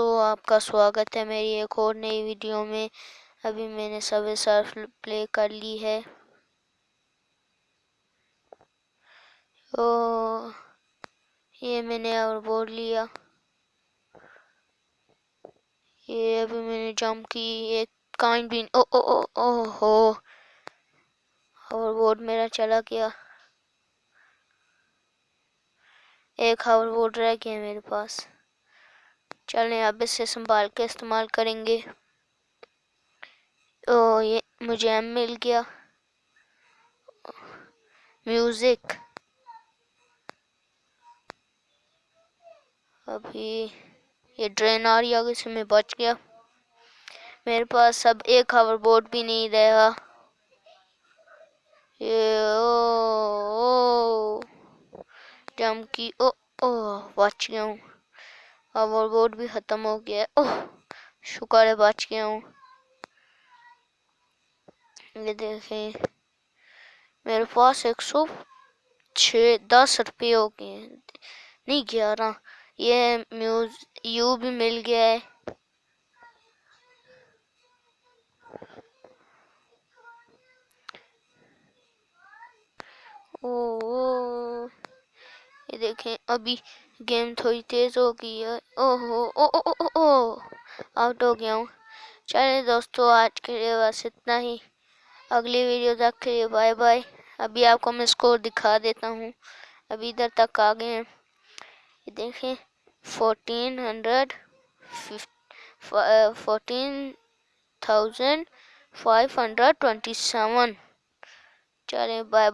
दोस्तों आपका स्वागत है मेरी एक और नई वीडियो में। अभी मैंने सबे सर्फ प्ले कर ली है। ओ, ये मैंने और बोर्ड लिया। ये अभी मैंने जंप की एक काइन भी ओ ओ ओ ओ, हो। और बोर्ड मेरा चला गया। एक हावर बोर्ड रह गया मेरे पास। चलें अब इसे संभाल के इस्तेमाल करेंगे। ओ ये मुझे एम मिल गया। म्यूज़िक अभी ये ड्रेन आ रही आगे से मैं बच गया। मेरे पास अब एक हावर बोर्ड भी नहीं रहा। ये ओ, ओ जम की ओ ओ बच गया हूँ। अब और बोर्ड भी ख़त्म हो गया ओह शुक्र है बच गया हूँ। ये देखें मेरे पास एक सौ छ दस रुपये हो गए नहीं ग्यारह। ये म्यूज यू भी मिल गया है। ओ, ओ, ये देखें, अभी गेम थोड़ी तेज हो गई है। ओहो, ओ ओ ओ ओ ओ, आउट हो गया हूँ। चलिए दोस्तों, आज के लिए बस इतना ही। अगली वीडियो तक के लिए बाय बाय। अभी आपको मैं स्कोर दिखा देता हूँ। अभी इधर तक आ गए हैं। ये देखें fourteen hundred fourteen thousand five hundred twenty seven चलें बाय